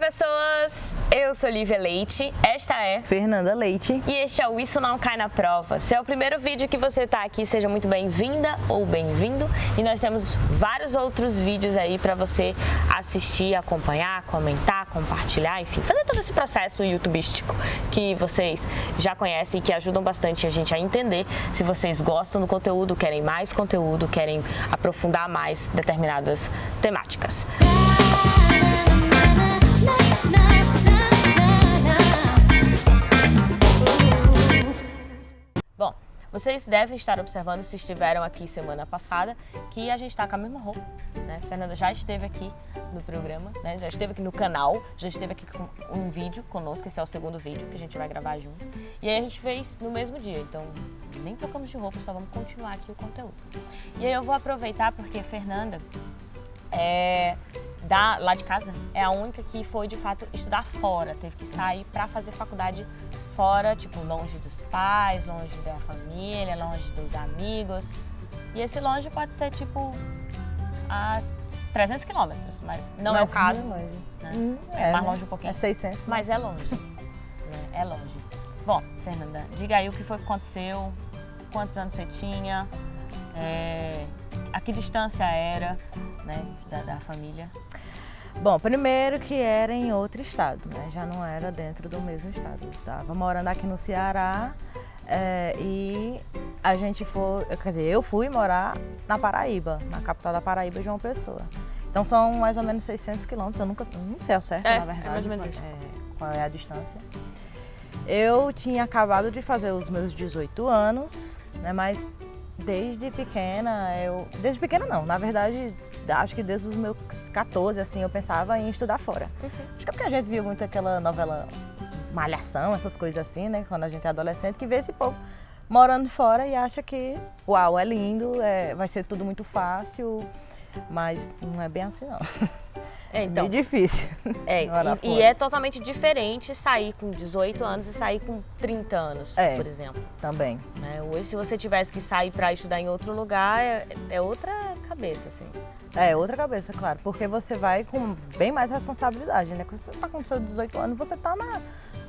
pessoas! Eu sou Lívia Leite, esta é Fernanda Leite e este é o Isso Não Cai na Prova. Se é o primeiro vídeo que você está aqui, seja muito bem-vinda ou bem-vindo e nós temos vários outros vídeos aí para você assistir, acompanhar, comentar, compartilhar, enfim, fazer todo esse processo youtubístico que vocês já conhecem e que ajudam bastante a gente a entender se vocês gostam do conteúdo, querem mais conteúdo, querem aprofundar mais determinadas temáticas. Bom, vocês devem estar observando, se estiveram aqui semana passada, que a gente está com a mesma roupa, né? Fernanda já esteve aqui no programa, né? Já esteve aqui no canal, já esteve aqui com um vídeo conosco, esse é o segundo vídeo que a gente vai gravar junto. E aí a gente fez no mesmo dia, então nem trocamos de roupa, só vamos continuar aqui o conteúdo. E aí eu vou aproveitar porque Fernanda é, da, lá de casa é a única que foi de fato estudar fora, teve que sair para fazer faculdade fora, tipo longe dos pais, longe da família, longe dos amigos. E esse longe pode ser tipo a 300 quilômetros, mas não mas é o caso. É, longe. Né? Hum, é, mais né? longe um pouquinho. É 600. Mas é longe. né? É longe. Bom, Fernanda, diga aí o que foi que aconteceu, quantos anos você tinha, é, a que distância era né, da, da família. Bom, primeiro que era em outro estado, né? Já não era dentro do mesmo estado. Estava morando aqui no Ceará é, e a gente foi, quer dizer, eu fui morar na Paraíba, na capital da Paraíba, João Pessoa. Então são mais ou menos 600 quilômetros, eu nunca, não sei ao certo, É, na verdade, é mais ou menos é, qual é a distância. Eu tinha acabado de fazer os meus 18 anos, né, mas desde pequena, eu. Desde pequena não, na verdade, acho que desde os meus 14, assim, eu pensava em estudar fora. Uhum. Acho que é porque a gente via muito aquela novela Malhação, essas coisas assim, né? Quando a gente é adolescente, que vê esse povo morando fora e acha que, uau, é lindo, é, vai ser tudo muito fácil, mas não é bem assim não. É, então, bem difícil. é, e, e é totalmente diferente sair com 18 anos e sair com 30 anos, É. por exemplo. Também. né? Hoje, se você tivesse que sair para estudar em outro lugar, é, é outra cabeça, assim. É, outra cabeça, claro, porque você vai com bem mais responsabilidade, né? Quando você tá com seus 18 anos, você tá na,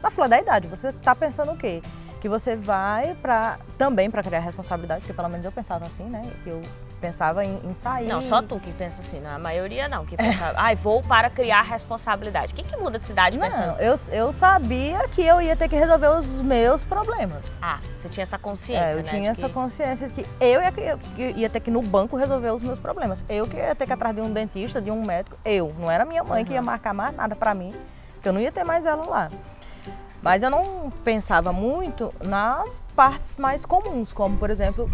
na flor da idade, você tá pensando o quê? Que você vai para também para criar responsabilidade, porque pelo menos eu pensava assim, né? Que eu pensava em, em sair. Não, só tu que pensa assim, não, a maioria não, que pensa, ai, vou para criar responsabilidade. Quem que muda de cidade Não, pensando? eu, eu sabia que eu ia ter que resolver os meus problemas. Ah, você tinha essa consciência, É, eu né? tinha de essa que- consciência de que eu ia, eu ia ter que ir no banco resolver os meus problemas. Eu que ia ter que ir atrás de um dentista, de um médico. Eu, não era minha mãe que ia marcar mais nada pra mim, que eu não ia ter mais ela lá. Mas eu não pensava muito nas partes mais comuns, como por exemplo,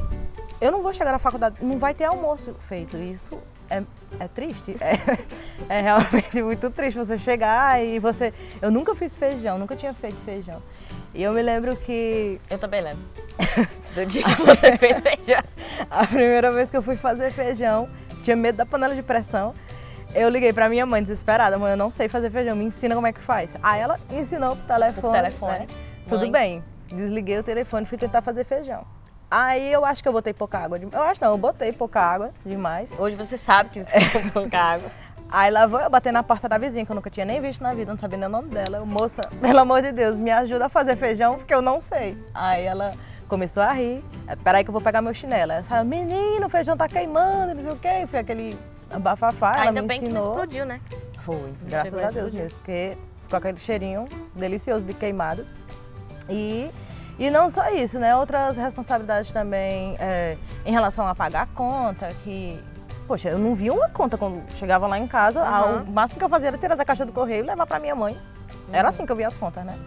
eu não vou chegar na faculdade, não vai ter almoço feito. Isso é, é triste. É, é realmente muito triste você chegar e você. Eu nunca fiz feijão, nunca tinha feito feijão. E eu me lembro que Eu também lembro. Do dia que você fez feijão. a primeira vez que eu fui fazer feijão, tinha medo da panela de pressão. Eu liguei pra minha mãe desesperada, mãe, eu não sei fazer feijão, me ensina como é que faz. Aí ela ensinou pro telefone. Por telefone. né? Tudo bem. Desliguei o telefone e fui tentar fazer feijão. Aí eu acho que eu botei pouca água. Eu acho não, eu botei pouca água demais. Hoje você sabe que você tem pouca água. Aí lá vou eu bater na porta da vizinha, que eu nunca tinha nem visto na vida, não sabia nem o nome dela. Eu, moça, pelo amor de Deus, me ajuda a fazer feijão, porque eu não sei. Aí ela começou a rir. Aí, Peraí que eu vou pegar meu chinelo. Ela saiu, menino, o feijão tá queimando, não sei o quê. Foi aquele bafafá, ela Ainda me bem que não ensinou. explodiu, né? Foi, graças chegou a a Deus mesmo, porque ficou aquele cheirinho delicioso de queimado. E, e não só isso, né? Outras responsabilidades também é, em relação a pagar a conta, que. Poxa, eu não via uma conta quando chegava lá em casa. Aham. O máximo que eu fazia era tirar da caixa do correio e levar para minha mãe. Uhum. Era assim que eu via as contas, né?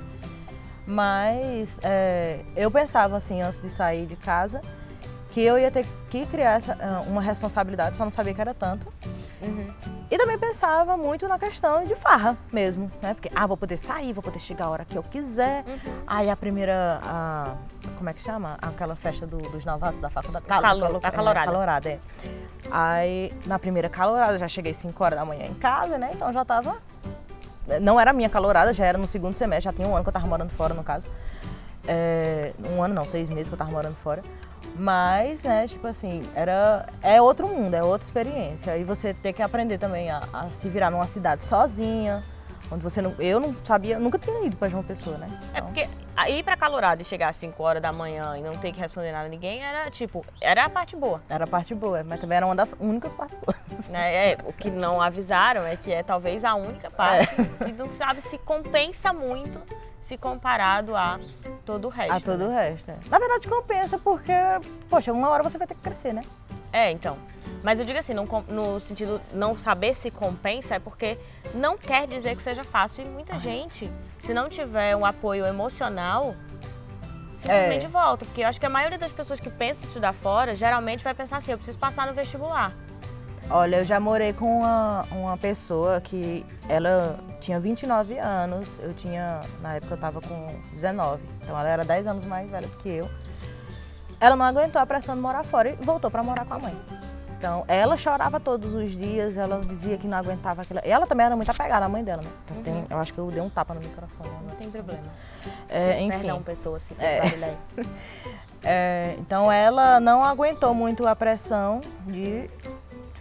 Mas é, eu pensava assim, antes de sair de casa, que eu ia ter que criar essa, ah, uma responsabilidade, só não sabia que era tanto. Uhum. E também pensava muito na questão de farra mesmo, né? Porque, ah, vou poder sair, vou poder chegar a hora que eu quiser. Aí a primeira, a- como é que chama? Aquela festa do- dos novatos da faculdade. Calo- Calo- a calorada. É, calorada, é. Aí, na primeira calorada, já cheguei 5 horas da manhã em casa, né? Então já tava... Não era a minha calorada, já era no segundo semestre, já tinha um ano que eu tava morando fora, no caso. É, um ano não, seis meses que eu tava morando fora. Mas, né, tipo assim, era, é outro mundo, é outra experiência. E você tem que aprender também a, a se virar numa cidade sozinha, Onde você não, eu não sabia, nunca tinha ido para João Pessoa, né? É então... porque ir para Calorado e chegar às 5 horas da manhã e não ter que responder nada a ninguém era tipo, era a parte boa. Era a parte boa, mas também era uma das únicas partes boas. É, é o que não avisaram é que é talvez a única parte é. e não sabe se compensa muito se comparado a todo o resto. A todo né? o resto. É. Na verdade compensa porque, poxa, uma hora você vai ter que crescer, né? É, então. Mas eu digo assim, no, no sentido não saber se compensa, é porque não quer dizer que seja fácil. E muita gente, se não tiver um apoio emocional, simplesmente é. volta. Porque eu acho que a maioria das pessoas que pensam em estudar fora, geralmente vai pensar assim, eu preciso passar no vestibular. Olha, eu já morei com uma, uma pessoa que ela tinha 29 anos, eu tinha, na época eu estava com 19, então ela era 10 anos mais velha do que eu. Ela não aguentou a pressão de morar fora e voltou para morar com a mãe. Então, ela chorava todos os dias, ela dizia que não aguentava aquilo. E ela também era muito apegada à mãe dela, né? Então, uhum. tem, eu acho que eu dei um tapa no microfone. Né? Não tem problema. É, enfim. Perdão, pessoa, se é. é, Então, ela não aguentou muito a pressão de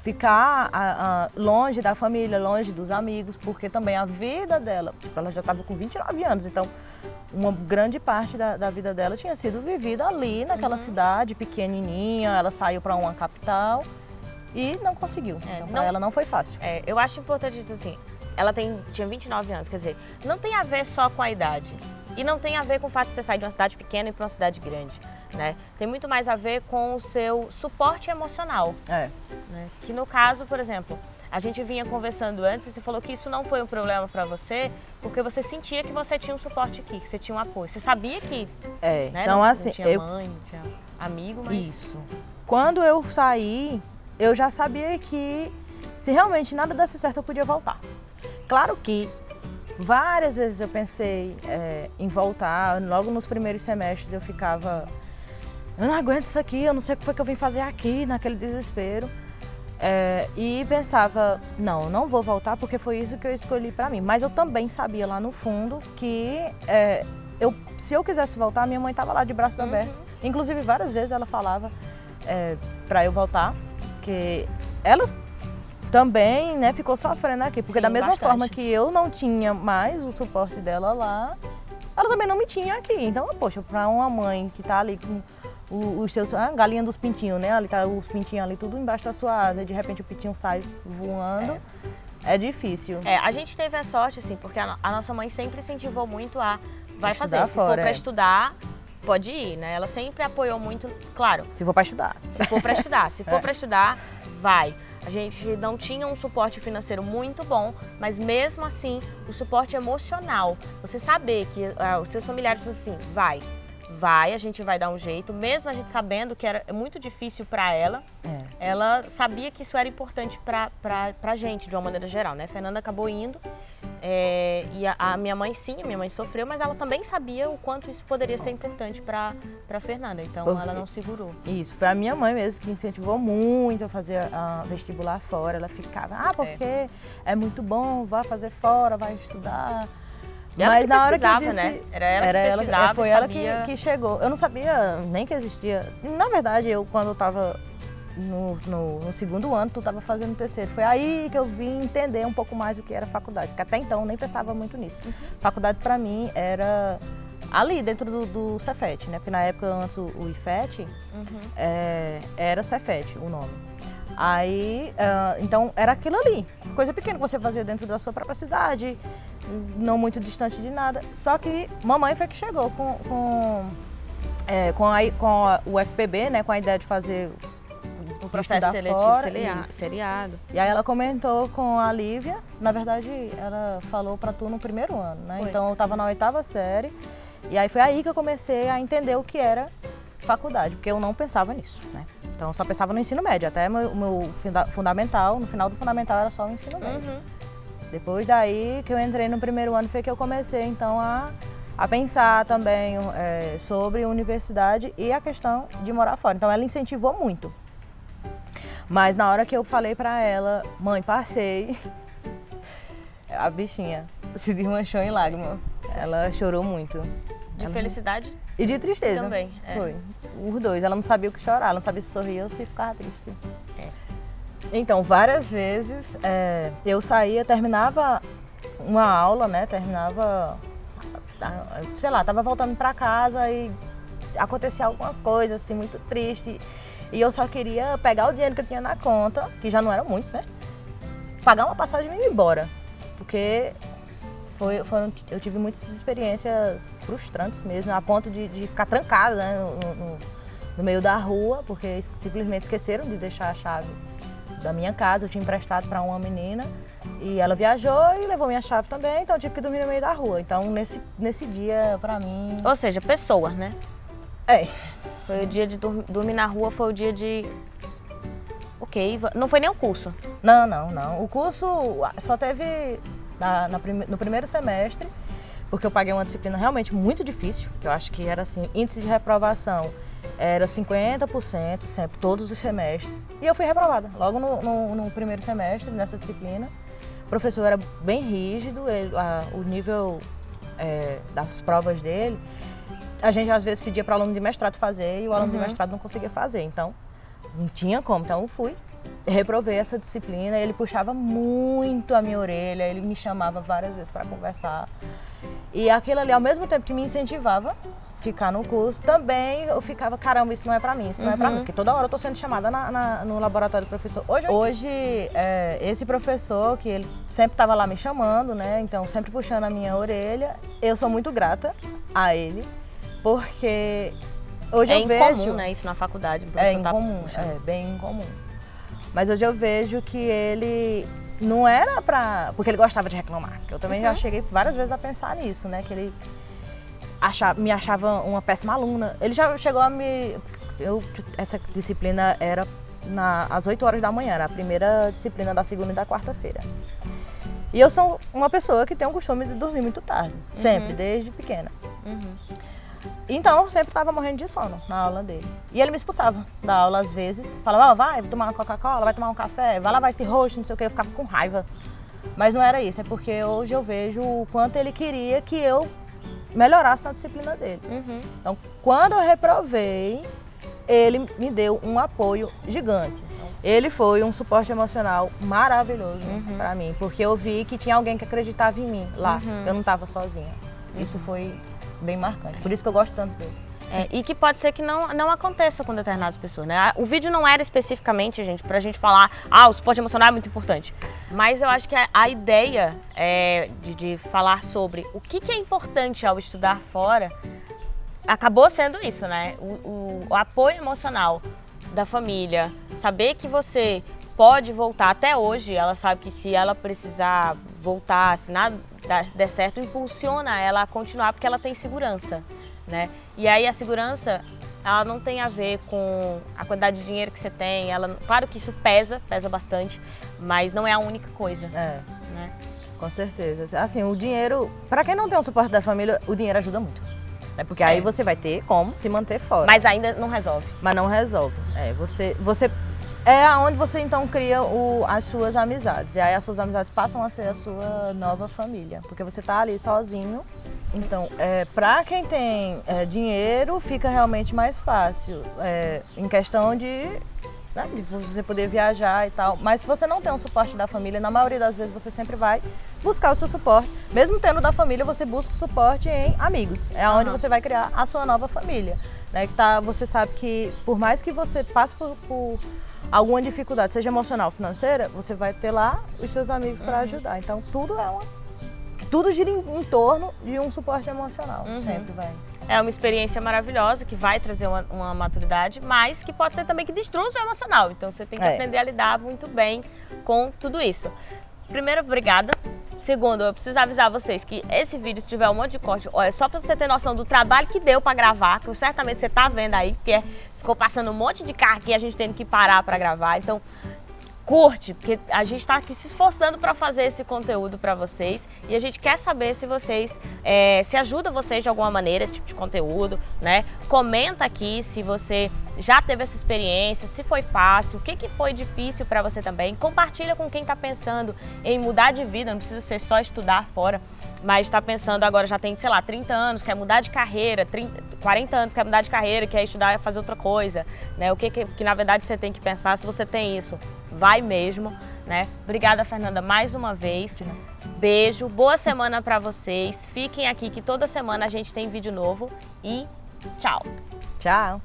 ficar a, a, longe da família, longe dos amigos, porque também a vida dela, tipo, ela já estava com 29 anos, então uma grande parte da, da, vida dela tinha sido vivida ali naquela uhum. cidade pequenininha, ela saiu para uma capital e não conseguiu. É, então, não, ela não foi fácil. É, eu acho importante isso assim, ela tem, tinha 29 anos, quer dizer, não tem a ver só com a idade e não tem a ver com o fato de você sair de uma cidade pequena e para uma cidade grande. Né? Tem muito mais a ver com o seu suporte emocional. É. Né? Que no caso, por exemplo, a gente vinha conversando antes e você falou que isso não foi um problema para você, porque você sentia que você tinha um suporte aqui, que você tinha um apoio. Você sabia que. É, né? então não, assim. Não tinha eu... mãe, não tinha amigo, mas. Isso. Quando eu saí, eu já sabia que se realmente nada desse certo, eu podia voltar. Claro que várias vezes eu pensei é, em voltar, logo nos primeiros semestres eu ficava. Eu não aguento isso aqui, eu não sei o que foi que eu vim fazer aqui, naquele desespero. É, e pensava, não, não vou voltar porque foi isso que eu escolhi para mim. Mas eu também sabia lá no fundo que é, eu, se eu quisesse voltar, minha mãe estava lá de braços uhum. abertos. Inclusive, várias vezes ela falava é, para eu voltar, que ela também né, ficou sofrendo aqui. Porque Sim, da mesma bastante. forma que eu não tinha mais o suporte dela lá, ela também não me tinha aqui. Então, poxa, para uma mãe que está ali com os seus, a galinha dos pintinhos, né? Ali tá os pintinhos ali tudo embaixo da sua asa, e de repente o pintinho sai voando. É, é difícil. É, a gente teve a sorte, assim, porque a, a nossa mãe sempre incentivou muito a vai fazer. Se fora, for para é. estudar, pode ir, né? Ela sempre apoiou muito, claro. Se for para estudar. Se for para estudar. Se for é. para estudar, vai. A gente não tinha um suporte financeiro muito bom, mas mesmo assim, o suporte emocional, você saber que uh, os seus familiares assim, vai, vai, a gente vai dar um jeito, mesmo a gente sabendo que era muito difícil para ela, é. ela sabia que isso era importante para a gente, de uma maneira geral, né? A Fernanda acabou indo é, e a, a, minha mãe, sim, a minha mãe sofreu, mas ela também sabia o quanto isso poderia ser importante para a Fernanda, então porque, ela não segurou. Isso, foi a minha mãe mesmo que incentivou muito a fazer a vestibular fora, ela ficava, ah, porque é, é muito bom, vá fazer fora, vai estudar. Ela Mas na hora que eu disse, né? Era ela era que pesquisava, ela, foi ela que, que, chegou. Eu não sabia nem que existia. Na verdade, eu quando eu estava no, no, no, segundo ano, tu estava fazendo o terceiro. Foi aí que eu vim entender um pouco mais o que era faculdade, porque até então eu nem pensava muito nisso. Uhum. Faculdade para mim era ali dentro do, do Cefet, né? Porque na época antes o, o IFET uhum. é, era Cefet o nome. Aí, uh, então era aquilo ali, coisa pequena que você fazia dentro da sua própria cidade, não muito distante de nada. Só que mamãe foi que chegou com, com, é, com, a, com a, o FPB, né, com a ideia de fazer o processo seletivo fora, seriado. E aí ela comentou com a Lívia, na verdade ela falou para tu no primeiro ano, né? Foi. Então eu estava na oitava série e aí foi aí que eu comecei a entender o que era faculdade, porque eu não pensava nisso, né? Então eu só pensava no ensino médio, até o meu, meu fundamental, no final do fundamental era só o ensino médio. Uhum. Depois daí que eu entrei no primeiro ano foi que eu comecei então a, a pensar também é, sobre universidade e a questão de morar fora. Então ela incentivou muito. Mas na hora que eu falei pra ela, mãe, passei, a bichinha se desmanchou em lágrima. Ela chorou muito. De ela... felicidade? E de tristeza. Também. É. Foi. Os dois. Ela não sabia o que chorar, ela não sabia se sorria ou se ficava triste. É. Então, várias vezes é, eu saía, terminava uma aula, né? Terminava, sei lá, tava voltando para casa e acontecia alguma coisa assim muito triste. E eu só queria pegar o dinheiro que eu tinha na conta, que já não era muito, né? Pagar uma passagem e ir embora. Porque foi, foram, eu tive muitas experiências frustrantes mesmo, a ponto de, de ficar trancada né, no, no, no, meio da rua, porque simplesmente esqueceram de deixar a chave da minha casa, eu tinha emprestado para uma menina e ela viajou e levou minha chave também, então eu tive que dormir no meio da rua. Então nesse, nesse dia, para mim... Ou seja, pessoas, né? É. Foi o dia de dormir na rua, foi o dia de Ok, não foi nem o curso? Não, não, não. O curso só teve na, na no primeiro semestre, porque eu paguei uma disciplina realmente muito difícil, que eu acho que era assim, índice de reprovação era 50% sempre, todos os semestres. E eu fui reprovada logo no, no, no primeiro semestre nessa disciplina. O professor era bem rígido, ele, a, o nível é, das provas dele, a gente às vezes pedia para o aluno de mestrado fazer e o aluno uhum. de mestrado não conseguia fazer. Então, não tinha como. Então, eu fui, reprovei essa disciplina. Ele puxava muito a minha orelha, ele me chamava várias vezes para conversar. E aquilo ali, ao mesmo tempo que me incentivava ficar no curso, também eu ficava, caramba, isso não é para mim, isso não uhum. é para mim. Porque toda hora eu tô sendo chamada na, na, no laboratório do professor. Hoje, hoje é, esse professor, que ele sempre estava lá me chamando, né? Então, sempre puxando a minha orelha, eu sou muito grata a ele, porque hoje é eu vejo... É incomum, né, isso na faculdade. É tá incomum, tá é bem incomum. Mas hoje eu vejo que ele não era pra... Porque ele gostava de reclamar. Eu também uhum. já cheguei várias vezes a pensar nisso, né? Que ele achava, me achava uma péssima aluna. Ele já chegou a me... Eu, essa disciplina era na, às 8 horas da manhã, era a primeira disciplina da segunda e da quarta-feira. E eu sou uma pessoa que tem o costume de dormir muito tarde, sempre, uhum. desde pequena. Uhum. Então, eu sempre estava morrendo de sono na aula dele. E ele me expulsava da aula às vezes. Falava, oh, vai tomar uma Coca-Cola, vai tomar um café, vai lavar esse rosto, não sei o que. Eu ficava com raiva. Mas não era isso, é porque hoje eu vejo o quanto ele queria que eu melhorasse na disciplina dele. Uhum. Então, quando eu reprovei, ele me deu um apoio gigante. Ele foi um suporte emocional maravilhoso uhum. para mim, porque eu vi que tinha alguém que acreditava em mim lá. Uhum. Eu não estava sozinha. Isso uhum. foi bem marcante. Por isso que eu gosto tanto dele. É, e que pode ser que não, não aconteça com determinadas pessoas, né? O vídeo não era especificamente, gente, pra gente falar, ah, o suporte emocional é muito importante. Mas eu acho que a, a ideia é, de, de, falar sobre o que, que, é importante ao estudar fora acabou sendo isso, né? O, o, o apoio emocional da família, saber que você pode voltar até hoje, ela sabe que se ela precisar voltar, se nada der certo, impulsiona ela a continuar porque ela tem segurança, né? E aí a segurança, ela não tem a ver com a quantidade de dinheiro que você tem, ela, claro que isso pesa, pesa bastante, mas não é a única coisa. É. Né? Com certeza. Assim, o dinheiro, para quem não tem o suporte da família, o dinheiro ajuda muito. Né? Porque é. aí você vai ter como se manter fora. Mas ainda não resolve. Mas não resolve. É, você, você é aonde você então cria o, as suas amizades. E aí as suas amizades passam a ser a sua nova família. Porque você está ali sozinho. Então, é, para quem tem é, dinheiro, fica realmente mais fácil. É, em questão de, né, de você poder viajar e tal. Mas se você não tem um suporte da família, na maioria das vezes você sempre vai buscar o seu suporte. Mesmo tendo da família, você busca o suporte em amigos. É onde uhum. você vai criar a sua nova família. Né, que tá, você sabe que por mais que você passe por, por alguma dificuldade, seja emocional, financeira, você vai ter lá os seus amigos para uhum. ajudar. Então tudo é uma tudo gira em, em torno de um suporte emocional, uhum. sempre vai. É uma experiência maravilhosa que vai trazer uma, uma, maturidade, mas que pode ser também que destrua o seu emocional. Então você tem que é. aprender a lidar muito bem com tudo isso. Primeiro, obrigada. Segundo, eu preciso avisar vocês que esse vídeo, se tiver um monte de corte, olha, só para você ter noção do trabalho que deu para gravar, que certamente você está vendo aí, porque ficou passando um monte de carro aqui, a gente tendo que parar para gravar. Então, curte, porque a gente está aqui se esforçando para fazer esse conteúdo para vocês e a gente quer saber se vocês, é, se ajuda vocês de alguma maneira esse tipo de conteúdo, né? Comenta aqui se você já teve essa experiência, se foi fácil, o que, que foi difícil para você também. Compartilha com quem está pensando em mudar de vida, não precisa ser só estudar fora mas está pensando agora, já tem, sei lá, 30 anos, quer mudar de carreira, 30, 40 anos, quer mudar de carreira, quer estudar, fazer outra coisa, né? O que, que, que na verdade você tem que pensar, se você tem isso, vai mesmo, né? Obrigada, Fernanda, mais uma vez. Beijo, boa semana para vocês. Fiquem aqui que toda semana a gente tem vídeo novo e tchau. Tchau.